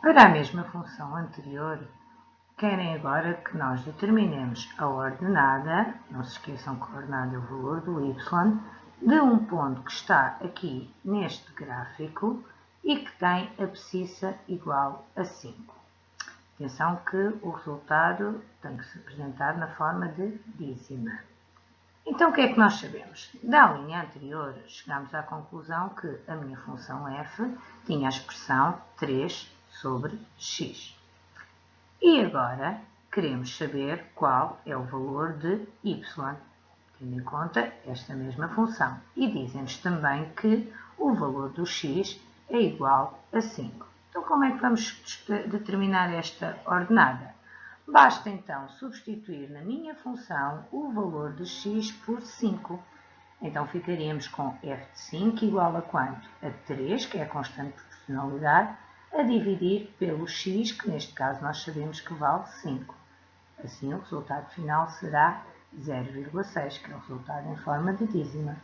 Para a mesma função anterior, querem agora que nós determinemos a ordenada, não se esqueçam que a ordenada é o valor do y, de um ponto que está aqui neste gráfico e que tem abscissa igual a 5. Atenção que o resultado tem que se apresentar na forma de dízima. Então, o que é que nós sabemos? Da linha anterior, chegamos à conclusão que a minha função f tinha a expressão 3 sobre x. E agora, queremos saber qual é o valor de y, tendo em conta esta mesma função. E dizem-nos também que o valor do x é igual a 5. Então, como é que vamos determinar esta ordenada? Basta então substituir na minha função o valor de x por 5. Então ficaríamos com f de 5 igual a quanto? A 3, que é a constante de proporcionalidade, a dividir pelo x, que neste caso nós sabemos que vale 5. Assim o resultado final será 0,6, que é o resultado em forma de dízima.